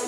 С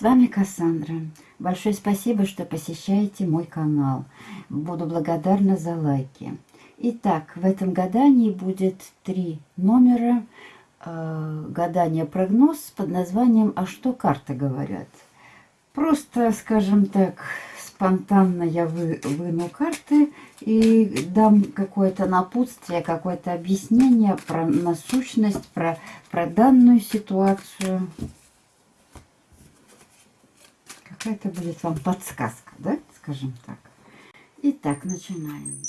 вами Кассандра. Большое спасибо, что посещаете мой канал. Буду благодарна за лайки. Итак, в этом гадании будет три номера э, гадания прогноз под названием «А что карты говорят?». Просто, скажем так, спонтанно я вы, выну карты и дам какое-то напутствие, какое-то объяснение про насущность, про, про данную ситуацию. Какая-то будет вам подсказка, да, скажем так. Итак, начинаем.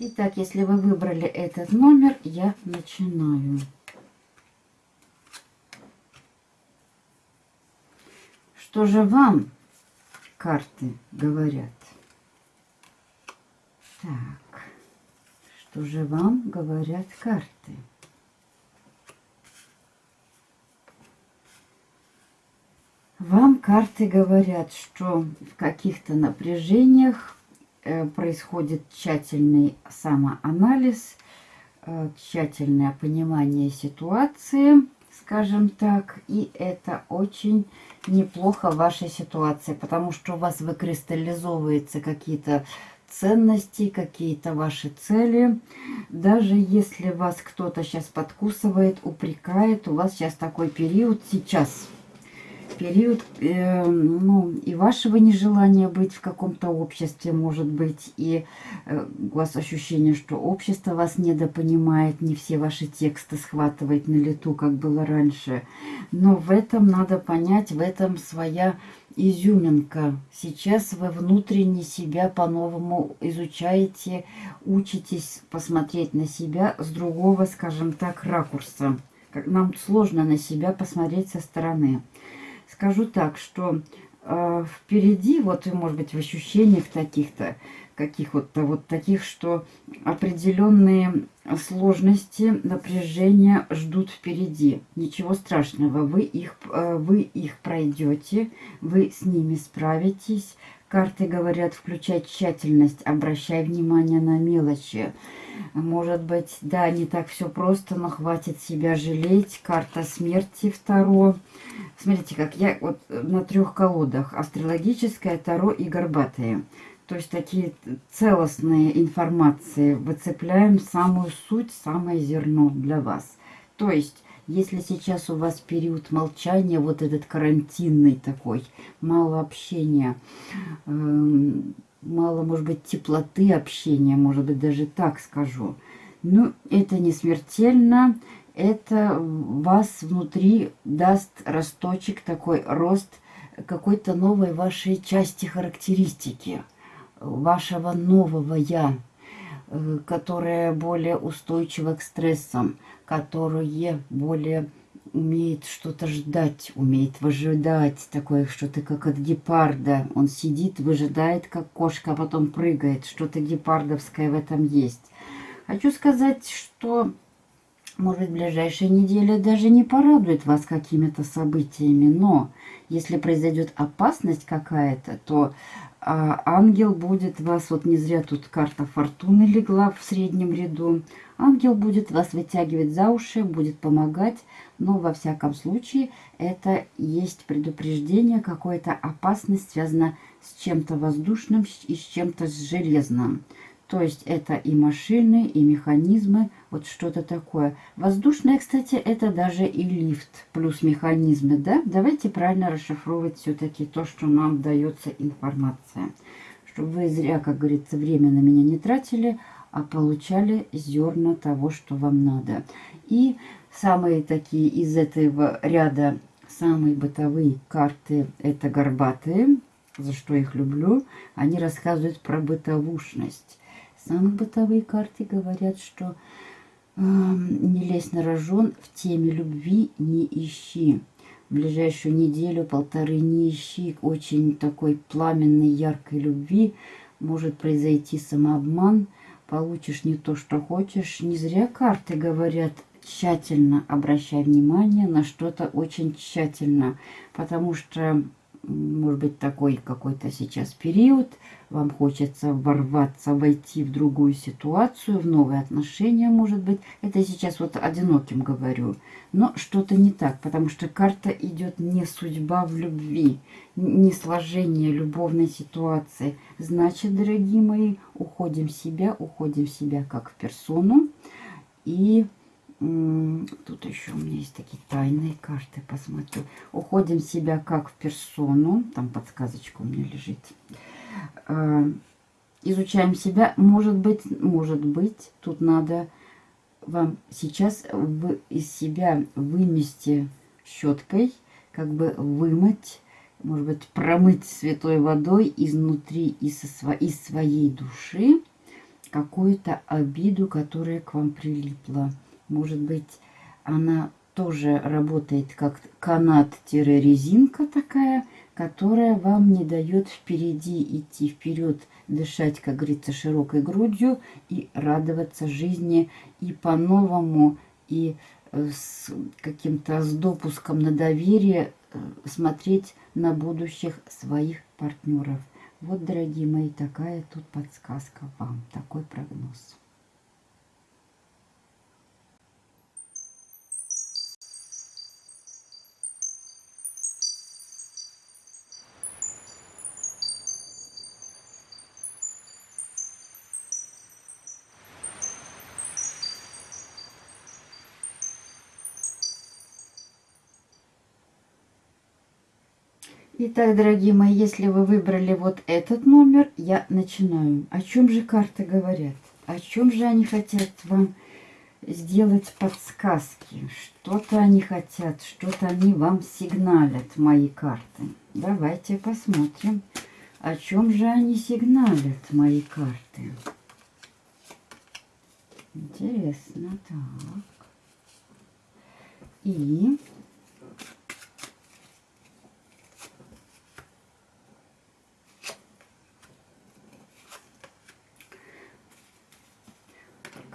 Итак, если вы выбрали этот номер, я начинаю. Что же вам карты говорят? Так, что же вам говорят карты? Вам карты говорят, что в каких-то напряжениях происходит тщательный самоанализ, э, тщательное понимание ситуации, скажем так, и это очень неплохо в вашей ситуации, потому что у вас выкристаллизовываются какие-то ценности, какие-то ваши цели. Даже если вас кто-то сейчас подкусывает, упрекает, у вас сейчас такой период сейчас – период э, ну, и вашего нежелания быть в каком-то обществе, может быть, и э, у вас ощущение, что общество вас недопонимает, не все ваши тексты схватывает на лету, как было раньше. Но в этом надо понять, в этом своя изюминка. Сейчас вы внутренне себя по-новому изучаете, учитесь посмотреть на себя с другого, скажем так, ракурса. Нам сложно на себя посмотреть со стороны. Скажу так, что э, впереди, вот, может быть, в ощущениях таких-то, каких вот, вот таких, что определенные сложности, напряжения ждут впереди. Ничего страшного, вы их, э, вы их пройдете, вы с ними справитесь. Карты говорят, включай тщательность, обращай внимание на мелочи. Может быть, да, не так все просто, но хватит себя жалеть. Карта смерти второ. Смотрите, как я вот на трех колодах. Астрологическая, Таро и Горбатые. То есть такие целостные информации. Выцепляем самую суть, самое зерно для вас. То есть, если сейчас у вас период молчания, вот этот карантинный такой, мало общения, эм, мало, может быть, теплоты общения, может быть, даже так скажу. Ну, это не смертельно, это вас внутри даст росточек, такой рост какой-то новой вашей части характеристики, вашего нового «я», э, которое более устойчиво к стрессам, которое более умеет что-то ждать, умеет выжидать, такое что-то как от гепарда. Он сидит, выжидает, как кошка, а потом прыгает. Что-то гепардовское в этом есть. Хочу сказать, что, может ближайшая неделя даже не порадует вас какими-то событиями, но если произойдет опасность какая-то, то а, ангел будет вас, вот не зря тут карта фортуны легла в среднем ряду, ангел будет вас вытягивать за уши, будет помогать, но во всяком случае это есть предупреждение, какая-то опасность связана с чем-то воздушным и с чем-то железным. То есть это и машины, и механизмы, вот что-то такое. Воздушное, кстати, это даже и лифт плюс механизмы, да? Давайте правильно расшифровывать все-таки то, что нам дается информация. Чтобы вы зря, как говорится, время на меня не тратили, а получали зерна того, что вам надо. И самые такие из этого ряда, самые бытовые карты, это горбатые, за что их люблю. Они рассказывают про бытовушность Самые бытовые карты говорят, что Не лезь на рожон, в теме любви не ищи. В ближайшую неделю-полторы не ищи очень такой пламенной, яркой любви. Может произойти самообман, получишь не то, что хочешь. Не зря карты говорят, тщательно обращай внимание на что-то очень тщательно, потому что может быть, такой какой-то сейчас период, вам хочется ворваться, войти в другую ситуацию, в новые отношения, может быть. Это сейчас вот одиноким говорю. Но что-то не так, потому что карта идет не судьба в любви, не сложение любовной ситуации. Значит, дорогие мои, уходим в себя, уходим в себя как в персону. И Тут еще у меня есть такие тайные карты, посмотрю. Уходим себя как в персону. Там подсказочка у меня лежит. А, изучаем себя. Может быть, может быть, тут надо вам сейчас из себя вымести щеткой, как бы вымыть, может быть, промыть святой водой изнутри, из, из своей души какую-то обиду, которая к вам прилипла. Может быть, она тоже работает как канат-резинка такая, которая вам не дает впереди идти вперед, дышать, как говорится, широкой грудью и радоваться жизни и по-новому, и э, с каким-то с допуском на доверие э, смотреть на будущих своих партнеров. Вот, дорогие мои, такая тут подсказка вам, такой прогноз. Итак, дорогие мои, если вы выбрали вот этот номер, я начинаю. О чем же карты говорят? О чем же они хотят вам сделать подсказки? Что-то они хотят, что-то они вам сигналят, мои карты. Давайте посмотрим, о чем же они сигналят, мои карты. Интересно, так. И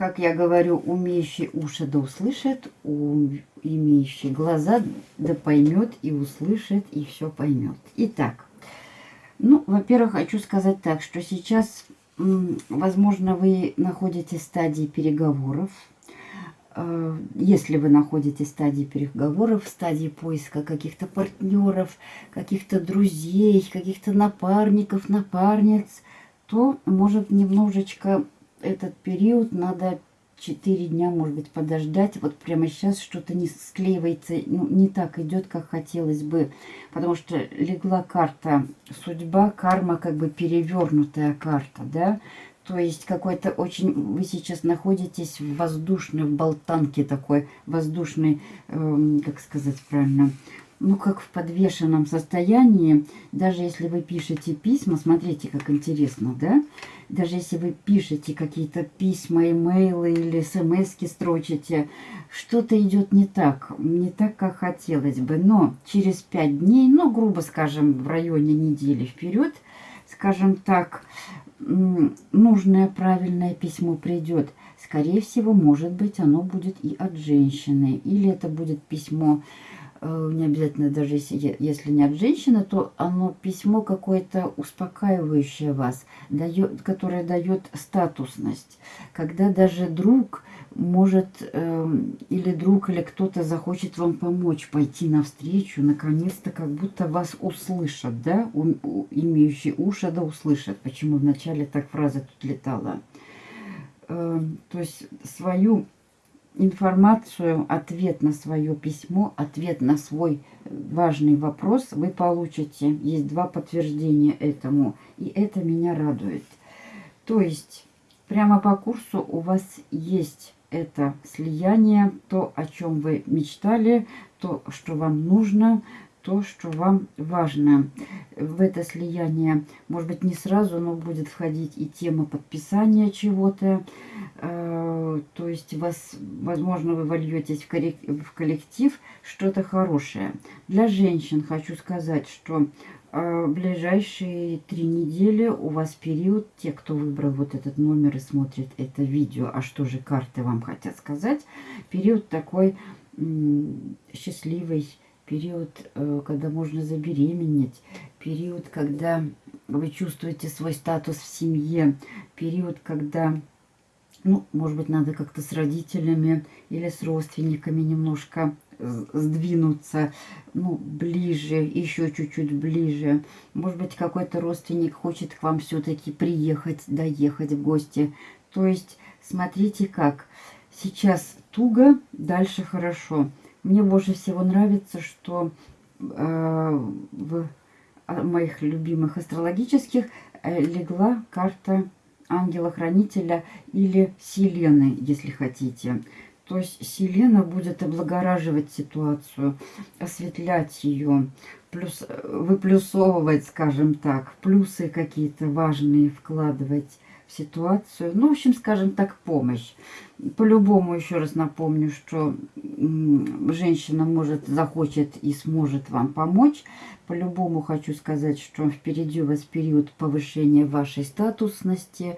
как я говорю, умеющий уши да услышит, имеющий глаза да поймет и услышит, и все поймет. Итак, ну, во-первых, хочу сказать так, что сейчас, возможно, вы находитесь в стадии переговоров. Э, если вы находитесь в стадии переговоров, стадии поиска каких-то партнеров, каких-то друзей, каких-то напарников, напарниц, то может немножечко этот период надо 4 дня, может быть, подождать. Вот прямо сейчас что-то не склеивается, ну, не так идет, как хотелось бы. Потому что легла карта судьба, карма, как бы перевернутая карта, да. То есть какой-то очень... Вы сейчас находитесь в воздушной, в болтанке такой, воздушной, э, как сказать правильно, ну, как в подвешенном состоянии, даже если вы пишете письма, смотрите, как интересно, да? Даже если вы пишете какие-то письма, имейлы или смс строчите, что-то идет не так, не так, как хотелось бы. Но через пять дней, ну, грубо скажем, в районе недели вперед, скажем так, нужное правильное письмо придет. Скорее всего, может быть, оно будет и от женщины. Или это будет письмо не обязательно даже если, если не от женщины, то оно письмо какое-то успокаивающее вас, дает, которое дает статусность. Когда даже друг может, э, или друг, или кто-то захочет вам помочь, пойти навстречу, наконец-то как будто вас услышат, да, у, у, имеющий уши, да, услышат. Почему вначале так фраза тут летала? Э, то есть свою информацию, ответ на свое письмо, ответ на свой важный вопрос вы получите. Есть два подтверждения этому, и это меня радует. То есть, прямо по курсу у вас есть это слияние, то, о чем вы мечтали, то, что вам нужно, то, что вам важно. В это слияние, может быть, не сразу, но будет входить и тема подписания чего-то. Э, то есть, вас, возможно, вы вольетесь в коллектив что-то хорошее. Для женщин хочу сказать, что э, ближайшие три недели у вас период, те, кто выбрал вот этот номер и смотрит это видео, а что же карты вам хотят сказать, период такой счастливый, период, э, когда можно забеременеть, период, когда вы чувствуете свой статус в семье, период, когда, ну, может быть, надо как-то с родителями или с родственниками немножко сдвинуться, ну, ближе, еще чуть-чуть ближе. Может быть, какой-то родственник хочет к вам все-таки приехать, доехать в гости. То есть, смотрите как. Сейчас туго, дальше хорошо. Мне больше всего нравится, что э, в моих любимых астрологических э, легла карта ангела-хранителя или Селены, если хотите. То есть Селена будет облагораживать ситуацию, осветлять ее, плюс, выплюсовывать, скажем так, плюсы какие-то важные вкладывать ситуацию. Ну, в общем, скажем так, помощь. По-любому, еще раз напомню, что женщина может, захочет и сможет вам помочь. По-любому хочу сказать, что впереди у вас период повышения вашей статусности.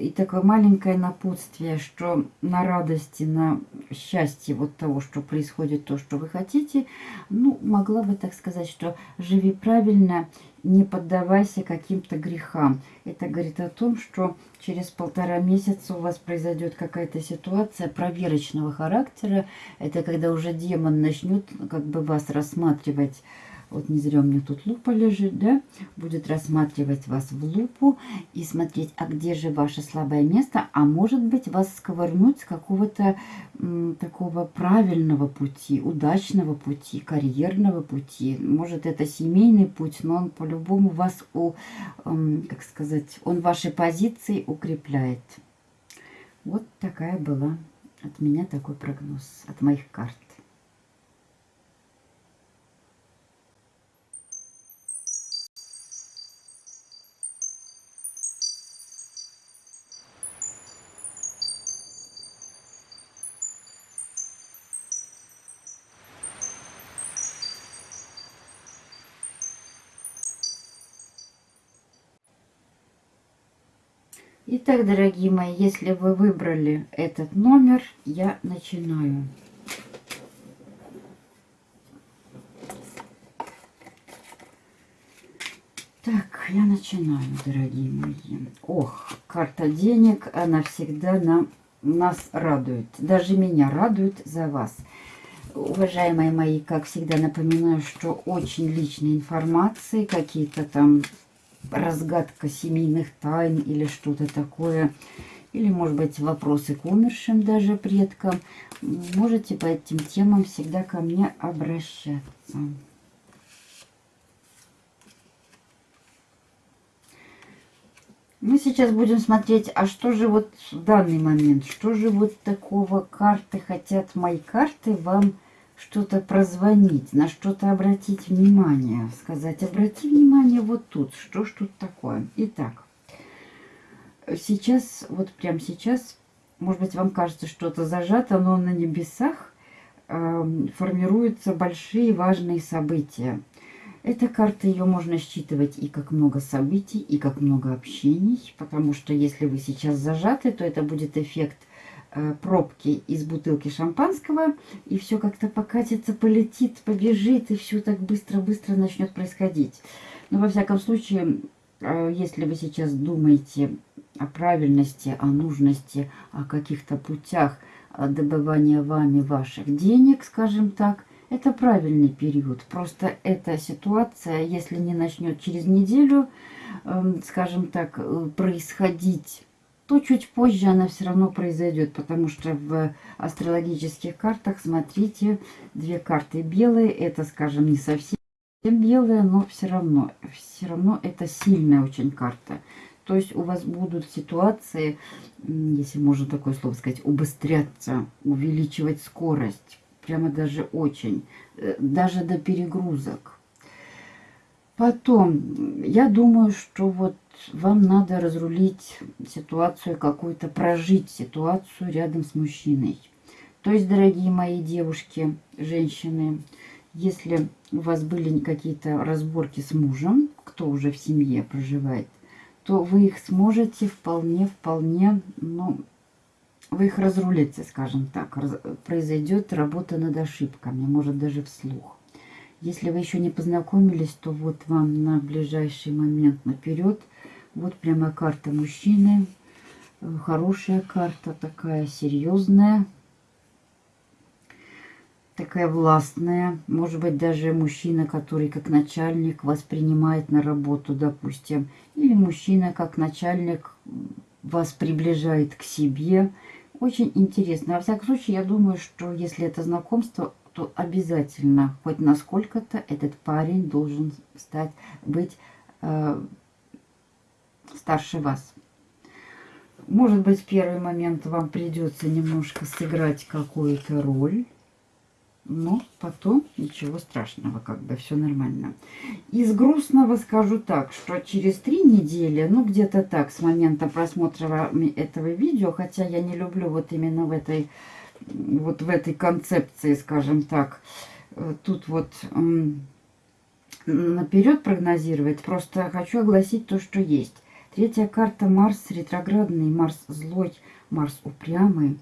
И такое маленькое напутствие, что на радости, на счастье вот того, что происходит, то, что вы хотите, ну, могла бы так сказать, что живи правильно не поддавайся каким-то грехам. Это говорит о том, что через полтора месяца у вас произойдет какая-то ситуация проверочного характера. Это когда уже демон начнет как бы вас рассматривать вот не зря у меня тут лупа лежит, да, будет рассматривать вас в лупу и смотреть, а где же ваше слабое место, а может быть вас сковырнуть с какого-то такого правильного пути, удачного пути, карьерного пути. Может это семейный путь, но он по-любому вас, у, э, как сказать, он ваши позиции укрепляет. Вот такая была от меня такой прогноз, от моих карт. Итак, дорогие мои, если вы выбрали этот номер, я начинаю. Так, я начинаю, дорогие мои. Ох, карта денег, она всегда нам, нас радует. Даже меня радует за вас. Уважаемые мои, как всегда напоминаю, что очень личные информации, какие-то там разгадка семейных тайн или что-то такое, или, может быть, вопросы к умершим даже предкам, можете по этим темам всегда ко мне обращаться. Мы сейчас будем смотреть, а что же вот в данный момент, что же вот такого? Карты хотят мои карты вам что-то прозвонить, на что-то обратить внимание, сказать, обрати внимание вот тут, что ж тут такое. Итак, сейчас, вот прямо сейчас, может быть, вам кажется, что-то зажато, но на небесах э, формируются большие важные события. Эта карта, ее можно считывать и как много событий, и как много общений, потому что если вы сейчас зажаты, то это будет эффект пробки из бутылки шампанского, и все как-то покатится, полетит, побежит, и все так быстро-быстро начнет происходить. Но во всяком случае, э, если вы сейчас думаете о правильности, о нужности, о каких-то путях э, добывания вами ваших денег, скажем так, это правильный период. Просто эта ситуация, если не начнет через неделю, эм, скажем так, происходить то чуть позже она все равно произойдет, потому что в астрологических картах, смотрите, две карты белые, это, скажем, не совсем белые, но все равно, все равно это сильная очень карта. То есть у вас будут ситуации, если можно такое слово сказать, убыстряться, увеличивать скорость, прямо даже очень, э, даже до перегрузок. Потом, я думаю, что вот вам надо разрулить ситуацию какую-то, прожить ситуацию рядом с мужчиной. То есть, дорогие мои девушки, женщины, если у вас были какие-то разборки с мужем, кто уже в семье проживает, то вы их сможете вполне, вполне, ну, вы их разрулите, скажем так. Раз, произойдет работа над ошибками, может даже вслух. Если вы еще не познакомились, то вот вам на ближайший момент наперед. Вот прямо карта мужчины. Хорошая карта, такая серьезная. Такая властная. Может быть, даже мужчина, который как начальник воспринимает на работу, допустим. Или мужчина как начальник вас приближает к себе. Очень интересно. Во всяком случае, я думаю, что если это знакомство то обязательно хоть насколько-то этот парень должен стать, быть э, старше вас. Может быть, в первый момент вам придется немножко сыграть какую-то роль, но потом ничего страшного, как бы все нормально. Из грустного скажу так, что через три недели, ну где-то так, с момента просмотра этого видео, хотя я не люблю вот именно в этой вот в этой концепции, скажем так, э, тут вот наперед прогнозировать. Просто хочу огласить то, что есть. Третья карта Марс ретроградный, Марс злой, Марс упрямый.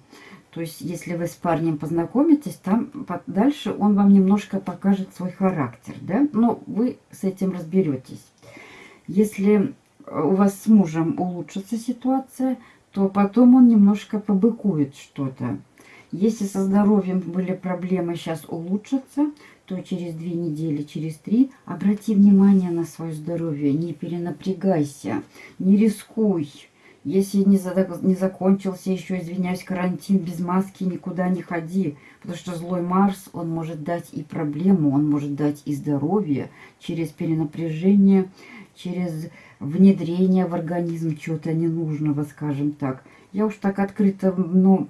То есть, если вы с парнем познакомитесь, там дальше он вам немножко покажет свой характер, да? Но вы с этим разберетесь. Если у вас с мужем улучшится ситуация, то потом он немножко побыкует что-то. Если со здоровьем были проблемы, сейчас улучшатся, то через две недели, через три обрати внимание на свое здоровье, не перенапрягайся, не рискуй. Если не, за, не закончился еще, извиняюсь, карантин, без маски никуда не ходи. Потому что злой Марс, он может дать и проблему, он может дать и здоровье через перенапряжение, через внедрение в организм чего-то ненужного, скажем так. Я уж так открыто, ну,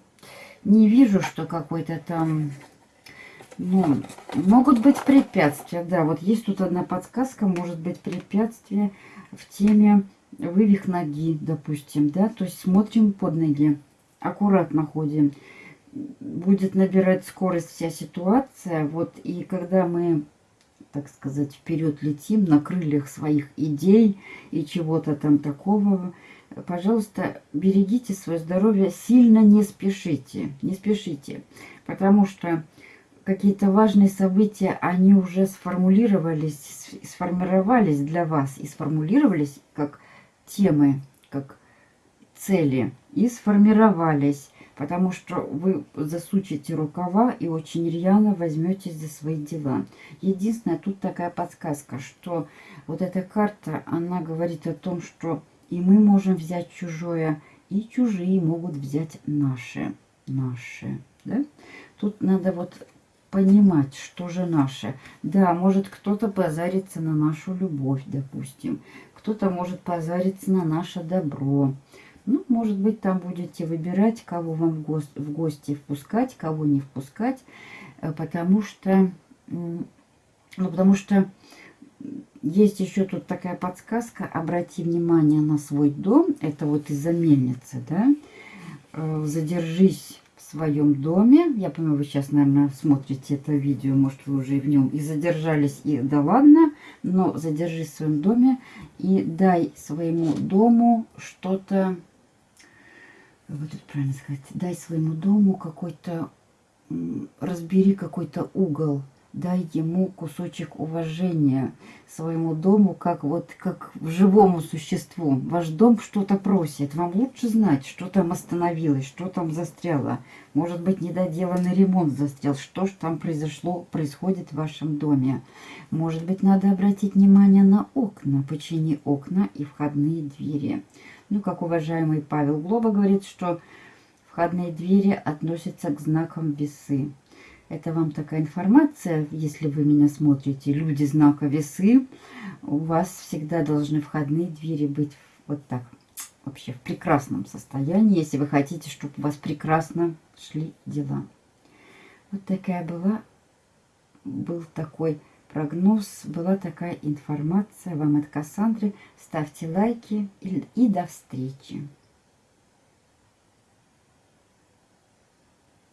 не вижу, что какой-то там... Ну, могут быть препятствия, да. Вот есть тут одна подсказка, может быть препятствие в теме вывих ноги, допустим, да. То есть смотрим под ноги, аккуратно ходим. Будет набирать скорость вся ситуация. Вот и когда мы так сказать, вперед летим на крыльях своих идей и чего-то там такого, пожалуйста, берегите свое здоровье, сильно не спешите, не спешите, потому что какие-то важные события, они уже сформулировались, сформировались для вас и сформулировались как темы, как цели, и сформировались, потому что вы засучите рукава и очень рьяно возьметесь за свои дела. Единственное, тут такая подсказка, что вот эта карта, она говорит о том, что и мы можем взять чужое, и чужие могут взять наши. Наши. Да? Тут надо вот понимать, что же наше. Да, может кто-то позарится на нашу любовь, допустим. Кто-то может позариться на наше добро. Ну, может быть, там будете выбирать, кого вам в, гости, впускать, кого не впускать. Э, потому что, ну, потому что есть еще тут такая подсказка. Обрати внимание на свой дом. Это вот из-за мельницы, да. Э, задержись в своем доме. Я понимаю, вы сейчас, наверное, смотрите это видео. Может, вы уже в нем и задержались, и да ладно. Но задержись в своем доме и дай своему дому что-то... Вот тут правильно сказать. Дай своему дому какой-то... Разбери какой-то угол дай ему кусочек уважения своему дому, как вот как живому существу. Ваш дом что-то просит, вам лучше знать, что там остановилось, что там застряло. Может быть, недоделанный ремонт застрял, что ж там произошло, происходит в вашем доме. Может быть, надо обратить внимание на окна, почини окна и входные двери. Ну, как уважаемый Павел Глоба говорит, что входные двери относятся к знакам весы. Это вам такая информация, если вы меня смотрите, люди знака весы, у вас всегда должны входные двери быть вот так, вообще в прекрасном состоянии, если вы хотите, чтобы у вас прекрасно шли дела. Вот такая была, был такой прогноз. Была такая информация. Вам от Кассандры. Ставьте лайки и, и до встречи.